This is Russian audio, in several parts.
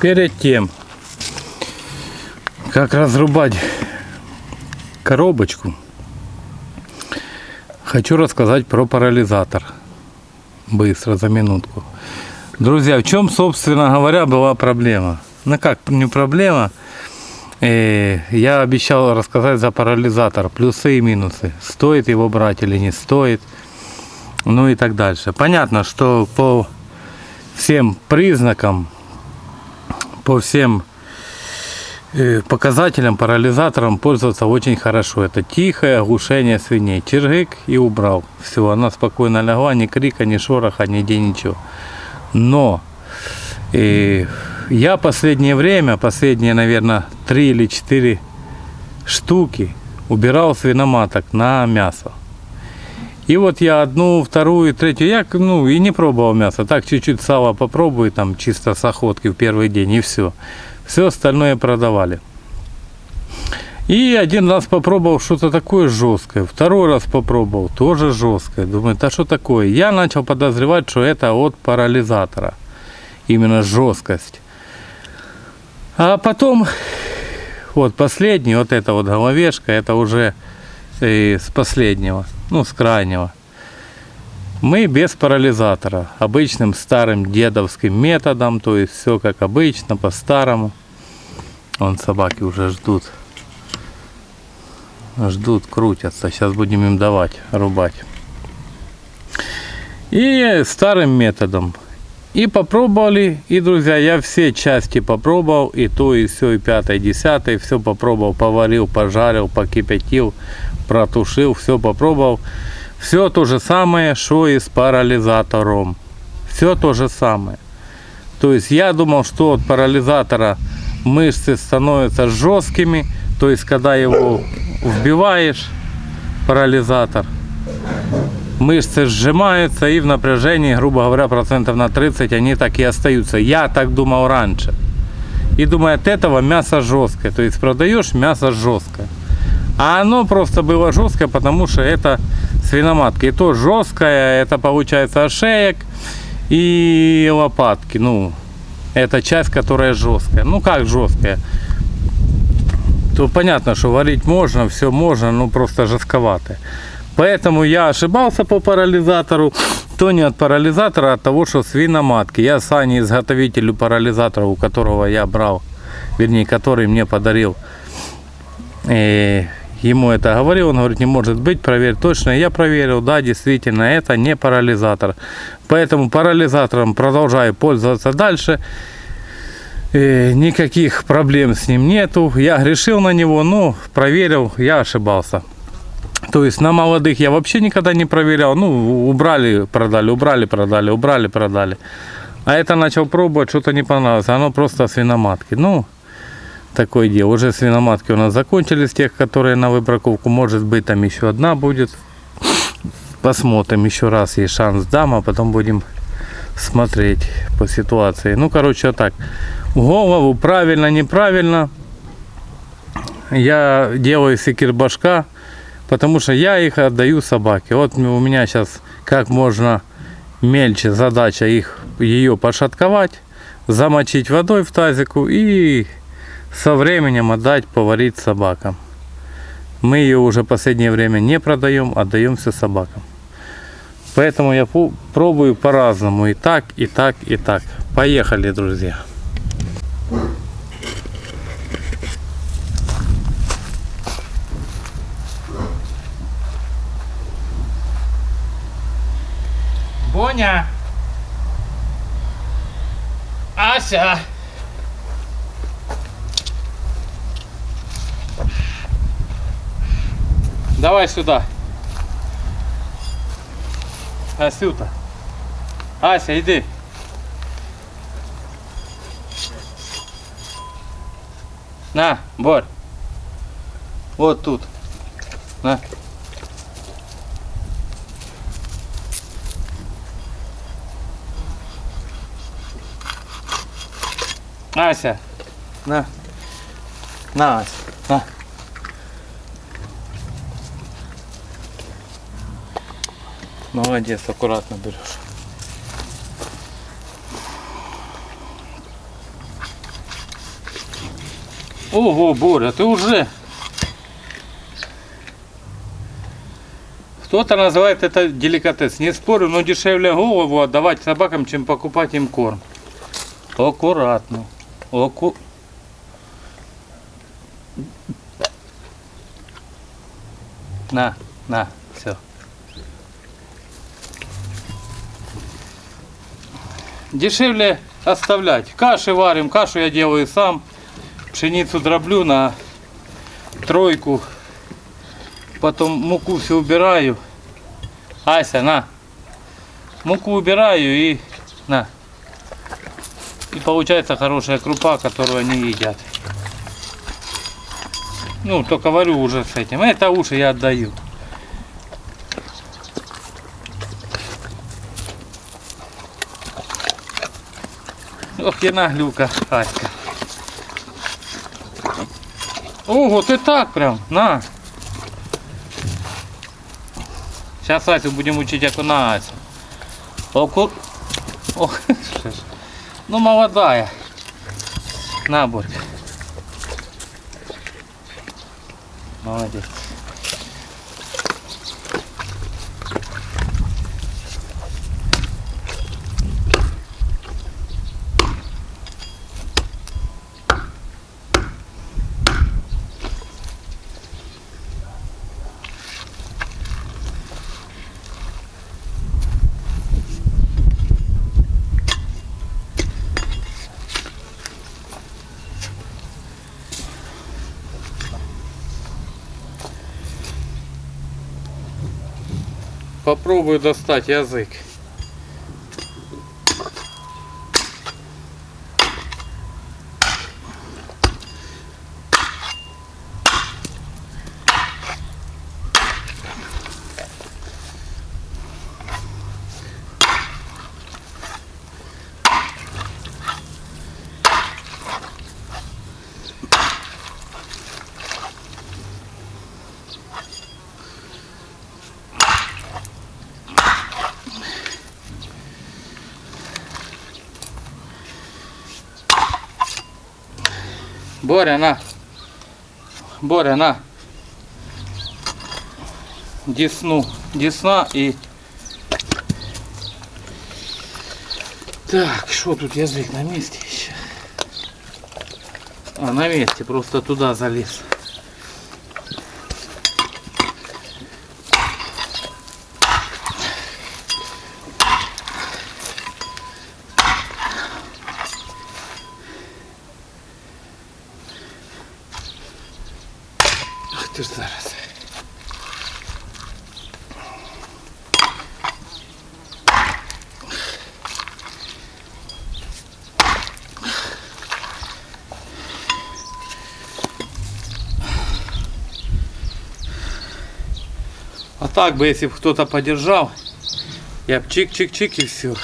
Перед тем, как разрубать коробочку, хочу рассказать про парализатор. Быстро, за минутку. Друзья, в чем, собственно говоря, была проблема? Ну как, не проблема. Э, я обещал рассказать за парализатор, плюсы и минусы. Стоит его брать или не стоит. Ну и так дальше. Понятно, что по всем признакам, по всем э, показателям парализатором пользоваться очень хорошо. Это тихое оглушение свиней. Чергик и убрал. Все, она спокойно легла, ни крика, ни шороха, нигде ничего. Но и я последнее время, последние, наверное, три или четыре штуки убирал свиноматок на мясо. И вот я одну, вторую, третью, я ну и не пробовал мясо, так чуть-чуть сало попробую, там чисто с охотки в первый день и все. Все остальное продавали. И один раз попробовал что-то такое жесткое, второй раз попробовал, тоже жесткое. Думаю, да что такое? Я начал подозревать, что это от парализатора именно жесткость. А потом, вот последний, вот эта вот головешка, это уже и с последнего, ну с крайнего. Мы без парализатора, обычным старым дедовским методом, то есть все как обычно, по-старому. Вон собаки уже ждут. Ждут, крутятся. Сейчас будем им давать, рубать. И старым методом. И попробовали, и, друзья, я все части попробовал, и то, и все, и пятое, и десятое, все попробовал, поварил, пожарил, покипятил, протушил, все попробовал. Все то же самое, что и с парализатором. Все то же самое. То есть я думал, что от парализатора мышцы становятся жесткими, то есть когда его вбиваешь, парализатор, мышцы сжимаются и в напряжении, грубо говоря, процентов на 30 они так и остаются. Я так думал раньше. И думаю, от этого мясо жесткое. То есть продаешь мясо жесткое. А оно просто было жесткое, потому что это свиноматка. И то жесткое, это получается ошеек и лопатки. Ну, это часть, которая жесткая. Ну как жесткая? То понятно, что варить можно, все можно, но просто жестковатое. Поэтому я ошибался по парализатору. То не от парализатора, а от того, что свиноматки. Я Сане, изготовителю парализатора, у которого я брал, вернее, который мне подарил, и ему это говорил, он говорит, не может быть, проверь точно. Я проверил, да, действительно, это не парализатор. Поэтому парализатором продолжаю пользоваться дальше. И никаких проблем с ним нету. Я грешил на него, но проверил, я ошибался. То есть на молодых я вообще никогда не проверял. Ну, убрали, продали, убрали, продали, убрали, продали. А это начал пробовать, что-то не понравилось. Оно просто свиноматки. Ну, такое дело. Уже свиноматки у нас закончились, тех, которые на выбраковку. Может быть, там еще одна будет. Посмотрим еще раз, есть шанс дам, а потом будем смотреть по ситуации. Ну, короче, вот так. Голову правильно, неправильно. Я делаю секир башка потому что я их отдаю собаке. Вот у меня сейчас как можно мельче задача их ее пошатковать, замочить водой в тазику и со временем отдать поварить собакам. Мы ее уже последнее время не продаем, отдаем собакам. Поэтому я пробую по-разному. И так, и так, и так. Поехали, друзья. Боня! Ася! Давай сюда. Асюта. Ася, иди. На, Борь. Вот тут. На. Ася, на. На, Ася, на. Молодец, аккуратно берешь. Ого, Боря, ты уже... Кто-то называет это деликатес. Не спорю, но дешевле голову отдавать собакам, чем покупать им корм. Аккуратно. Аку... На, на, все. Дешевле оставлять. Каши варим, кашу я делаю сам. Пшеницу дроблю на тройку. Потом муку все убираю. Ася, на. Муку убираю и на. И получается хорошая крупа, которую они едят. Ну, только варю уже с этим. Это уши я отдаю. Ох, я наглюка, Аська. Ого, ты так прям, на. Сейчас Асю будем учить окунаться. Оку... Ох, що ж. ну молодая. На, Борька. Молодец. Попробую достать язык. Боря, на. Боря, на. Десну. Десна и... Так, что тут язык на месте еще? А, на месте, просто туда залез. Так бы, если бы кто-то подержал, я бы чик-чик-чик и все.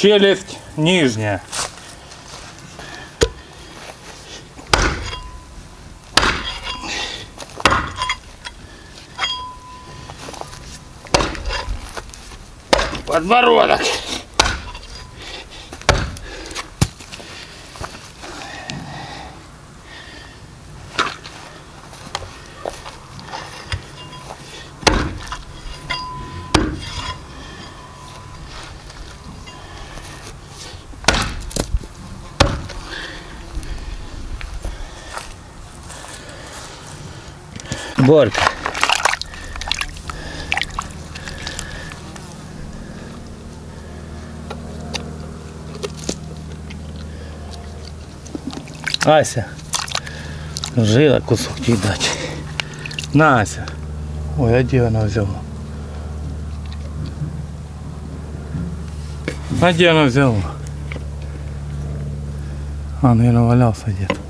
Челюсть нижняя. Подбородок. Борька. Ася. Жила кусок дати. На, Ася. Ой, а де вона взяла? А де вона взяла? А, наверное, валявся где-то.